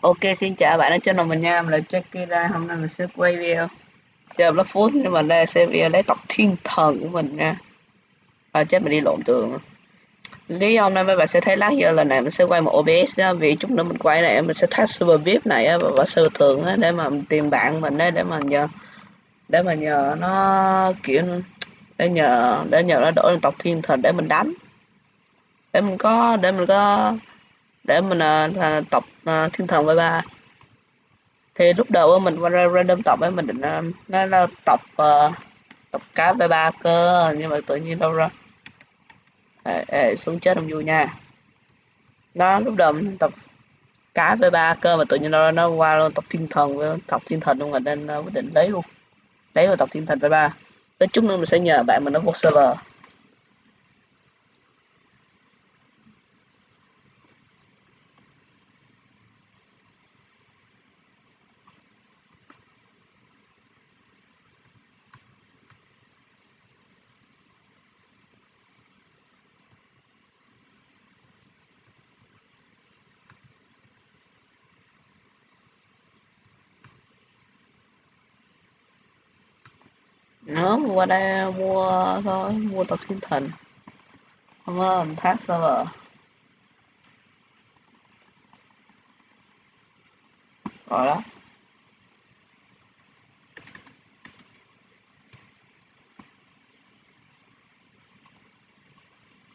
Ok xin chào bạn ở trên mình nha, mình là Jackie đây, hôm nay mình sẽ quay video. Chơi Black Food nhưng mà đây sẽ video lấy tộc thiên thần của mình nha. À chết mình đi lộn tường. Lý do hôm nay mấy bạn sẽ thấy lát giờ lần này mình sẽ quay một OBS nha, vì chút nữa mình quay này mình sẽ test server VIP này và, và server thường á, để mà tìm bạn mình đấy để mà nhờ để mà nhờ nó kiểu để nhờ để nhờ nó đổi lên tộc thiên thần để mình đánh. Để mình có để mình có để mình uh, tập uh, thiên thần với ba. Thì lúc đầu mình qua ra random tập ấy mình định uh, nó là tập uh, tập cá với ba cơ nhưng mà tự nhiên đâu ra. Ê, ê, xuống chết không vui nha. Nó lúc đầu mình tập cá với ba cơ mà tự nhiên đâu ra nó qua luôn tập thiên thần với tập thiên thần luôn rồi nên quyết định lấy luôn. Lấy vào tập thiên thần với ba. Tới chút nữa mình sẽ nhờ bạn mình nó vô server nó qua đây mua thôi mua tập thiên thần. Không ơn thác server rồi đó.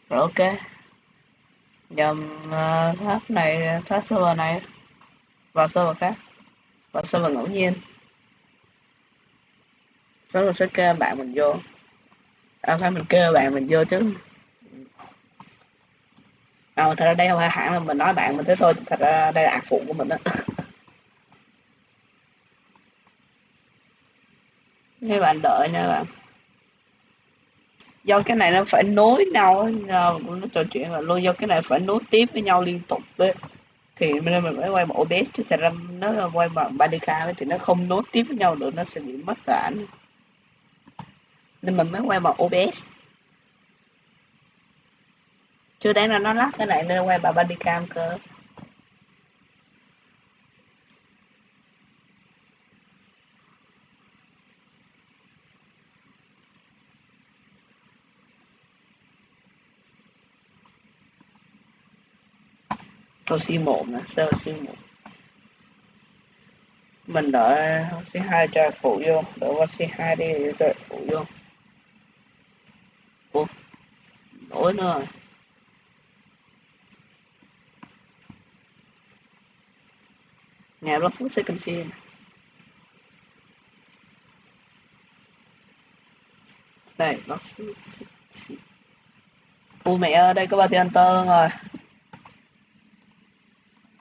Rồi ok. Nhầm uh, thác này thác server này. Và server khác. Và server ngẫu nhiên sau mình sẽ kêu bạn mình vô. À phải mình kêu bạn mình vô chứ. À, thật ra đây không phải hẳn là mình nói bạn mình thế thôi thật ra đây là ạc phụ của mình đó mấy bạn đợi nha bạn. Do cái này nó phải nối nhau nó trò chuyện là luôn do cái này phải nối tiếp với nhau liên tục đấy. Thì nên mình phải quay một OBS chứ thật ra nó quay bằng Bandicam thì nó không nối tiếp với nhau được nó sẽ bị mất cả ảnh nên mình mới quay bằng OBS chưa đáng là nó lắc cái này nên quay bằng bodycam cơ. Câu C1 nè, server C1 Mình đợi C2 cho phụ vô, đợi qua C2 đi cho phụ vô Ủa? Nổi nữa rồi. Nhà block food second chain. Đây, block food second mẹ ơi, đây có ba tiền tơ rồi.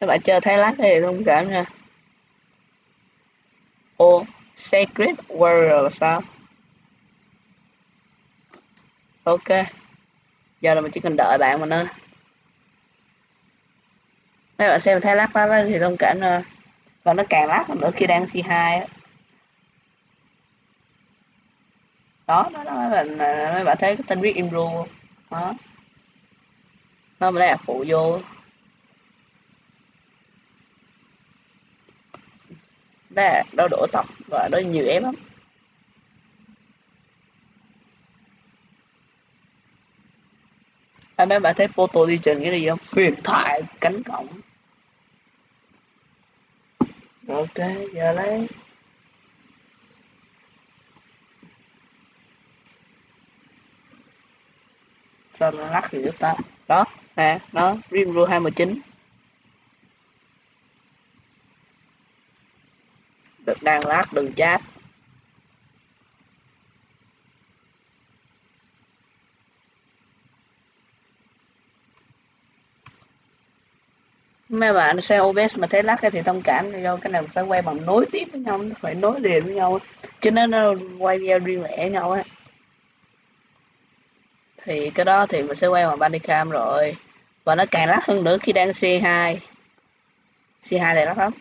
Các bạn chơi thấy lát thì thông cảm nha. Ô, Sacred Warrior là sao? ok giờ là mình chỉ cần đợi bạn mà nữa mấy bạn xem thấy lát đó thì thông cảm nữa và nó càng lát hơn nữa khi đang C2 á. Đó đó, đó mấy bạn à, mấy bạn thấy cái tên viết Imru đó. Nó mới là phụ vô. Đó là đổ tập và đó nhiều ép lắm. À, mấy bạn thấy photo đi trình cái gì không? Huyền thoại cánh cổng. Ok giờ lấy. Sao nó lắc gì ta? Đó nè nó Rimro 219 được đang lát đừng chat mấy bạn xe OBS mà thấy lắc thì thông cảm do cái này phải quay bằng nối tiếp với nhau, nó phải nối liền với nhau cho nên nó quay video riêng lẻ nhau á thì cái đó thì mình sẽ quay bằng Bandicam rồi. Và nó càng lắc hơn nữa khi đang C2 C2 thì lắc lắm.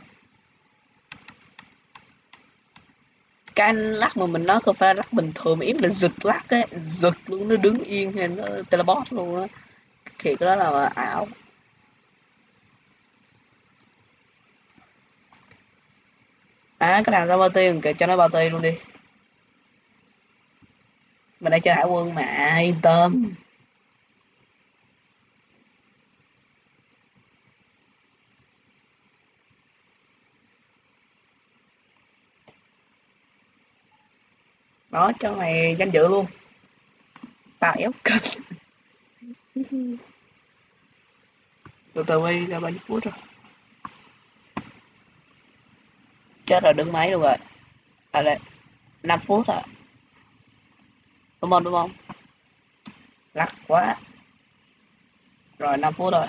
Cái lắc mà mình nói không phải lắc bình thường, mà ít là giật lắc ấy. Giật luôn, nó đứng yên hay nó teleport luôn á. Thì cái đó là ảo. À cái nào ra bao tiền kể cho nó bao tiền luôn đi. Mình đang chơi hải quân mà yên tâm. Đó cho mày danh dự luôn. Tao éo kênh Từ từ quay ra bao nhiêu phút rồi chết rồi đứng máy luôn rồi. À đây 5 phút à đúng không đúng không? Lắc quá. Rồi 5 phút rồi.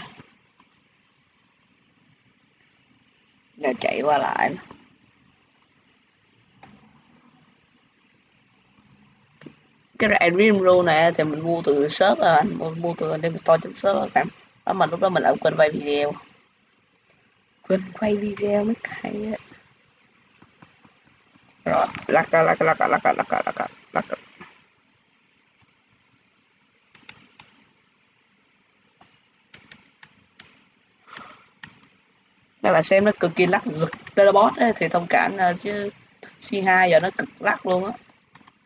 Giờ chạy qua lại. Cái Dream Rule này thì mình mua từ shop à mua, mua từ anh store trong shop à cảm đó mà lúc đó mình lại quên quay video. Quên quay video mới hay á rồi lắc lắc lắc lắc lắc lắc lắc lắc lắc các bạn xem nó cực kỳ lắc giật teleport ấy, thì thông cảm chứ C2 giờ nó cực lắc luôn á.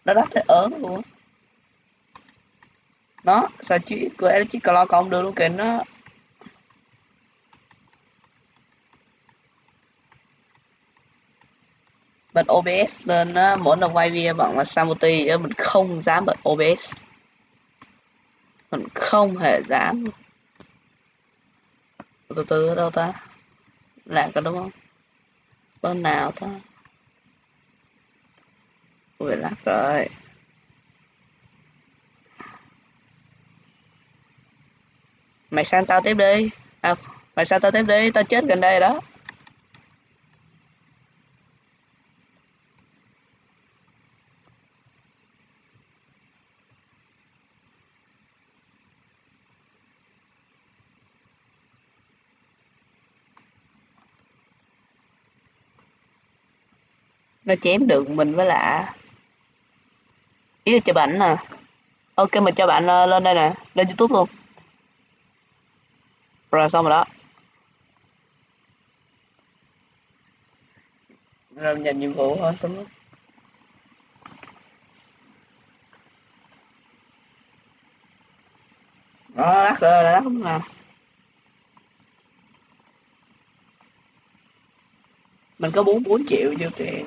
Nó lắc thấy ớn luôn á. Nó sao chỉ của chỉ clo cộng được luôn kìa nó bật OBS lên á, mỗi lần quay video bằng là Samuti mình không dám bật OBS mình không hề dám. Từ từ ở đâu ta? Lạc có đúng không? Bên nào ta? Ui lắc rồi. Mày sang tao tiếp đi. À, mày sang tao tiếp đi. Tao chết gần đây đó. Nó chém được mình với lạ ý là cho bạn nè. Ok mình cho bạn uh, lên đây nè lên youtube luôn. Rồi xong rồi đó. Rồi nhận nhiệm vụ thôi xong rồi. Đó lắc rồi lắc không nào mình có bốn bốn triệu vô tiền.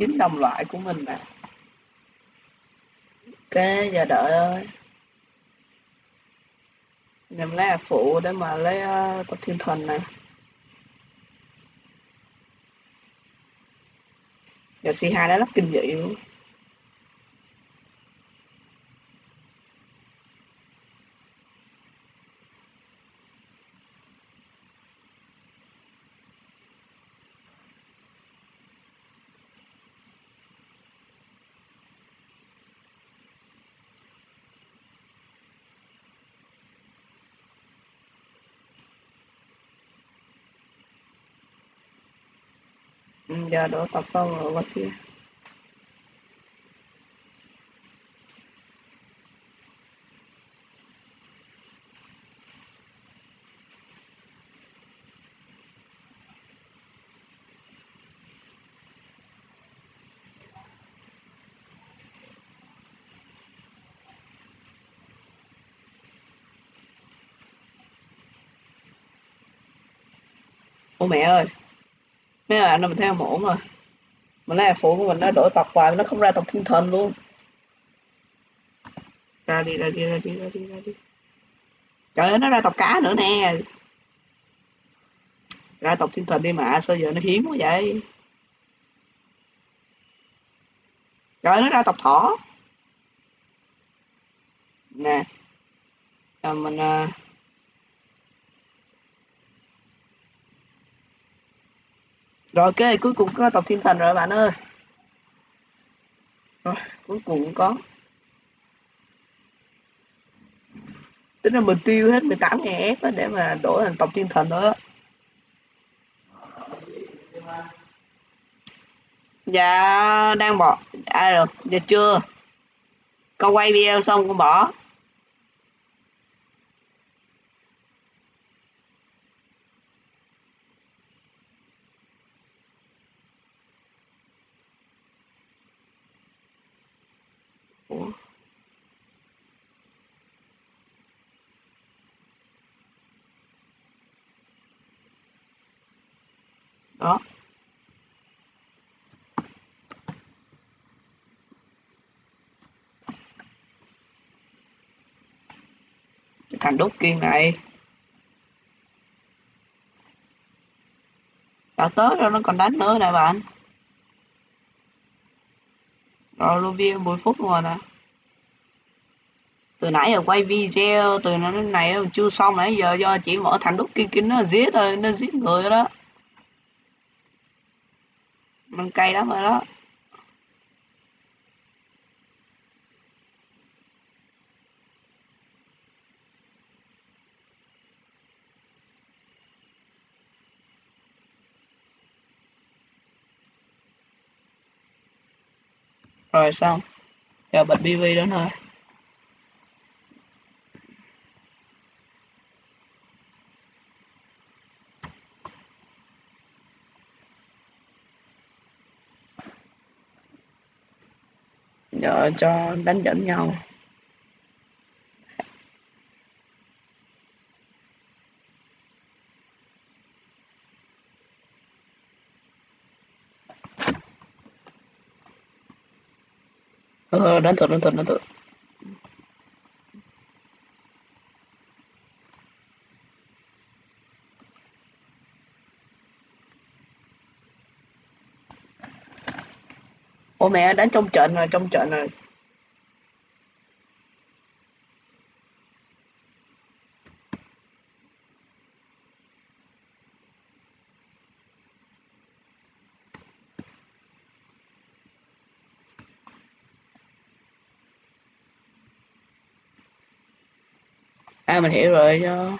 Chính đồng loại của mình mà, ok giờ đợi ơi. Nhầm lấy phụ để mà lấy ờ, uh, tập thiên thần nè. Giờ C2 đã rất kinh dị luôn. Ừ, giờ đổ tập xong rồi qua kia. Ô mẹ ơi mấy bạn mình thấy không ổn à. rồi mình lấy phụ của mình nó đổi tập hoài nó không ra tập thiên thần luôn. Ra đi ra đi ra đi ra đi ra đi. Trời ơi nó ra tập cá nữa nè. Ra tập thiên thần đi mà sao giờ nó hiếm quá vậy? Trời ơi, nó ra tập thỏ. Nè. À, mình uh, rồi, ok, cuối cùng có tộc thiên thần rồi, bạn ơi. Rồi, cuối cùng cũng có. Tính là mình tiêu hết 18 ngàn F để mà đổi thành tộc thiên thần đó dạ đang bỏ. À được giờ chưa. Con quay video xong con bỏ. đó. Cái thằng đốt kiên này. Đã tới rồi nó còn đánh nữa nè bạn. Rồi luôn viên 10 phút rồi nè từ nãy giờ quay video, từ nó này chưa xong nãy giờ do chỉ mở thằng đúc kia kia nó giết rồi, nó giết người đó. Mình cay lắm rồi đó. Rồi xong, giờ bật BV đó thôi. Giờ cho đánh dẫn nhau. Ờ đánh thật đánh thật đánh thật Ủa mẹ đánh trong trận rồi trong trận rồi. À mình hiểu rồi cho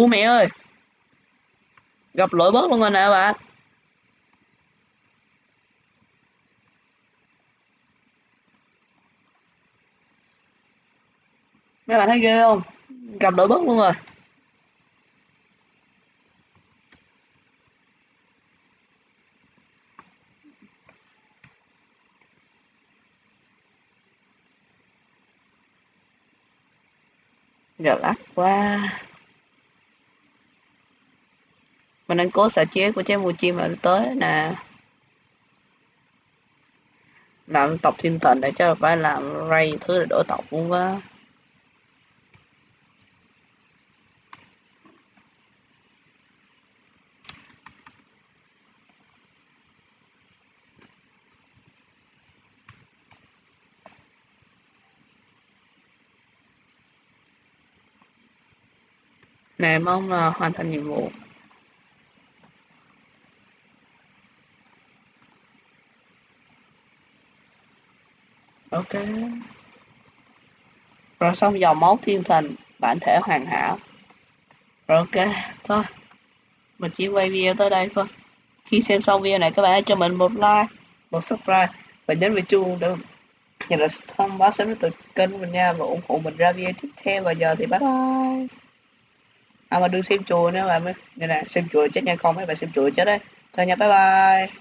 u mẹ ơi, gặp lỗi bớt luôn rồi nè bạn mấy bạn thấy ghê không? Gặp lỗi bớt luôn rồi. Gật lắc quá mình đang cố xả chế của trái mùa chim là tới nè. Làm tộc thiên thần để cho phải làm ray thứ để đổi tộc luôn quá nè, mong là hoàn thành nhiệm vụ. Ok rồi xong dòng máu thiên thần, bản thể hoàn hảo. Rồi ok, thôi. Mình chỉ quay video tới đây thôi. Khi xem xong video này, các bạn hãy cho mình một like, một subscribe và nhấn vào chuông để nhận được thông báo sớm nhất từ kênh của mình nha. Và ủng hộ mình ra video tiếp theo. Và giờ thì bye bye. À mà đừng xem chùa nữa, bạn này xem chùa chết nha con, mấy bạn xem chùa chết đấy thôi nha, bye bye.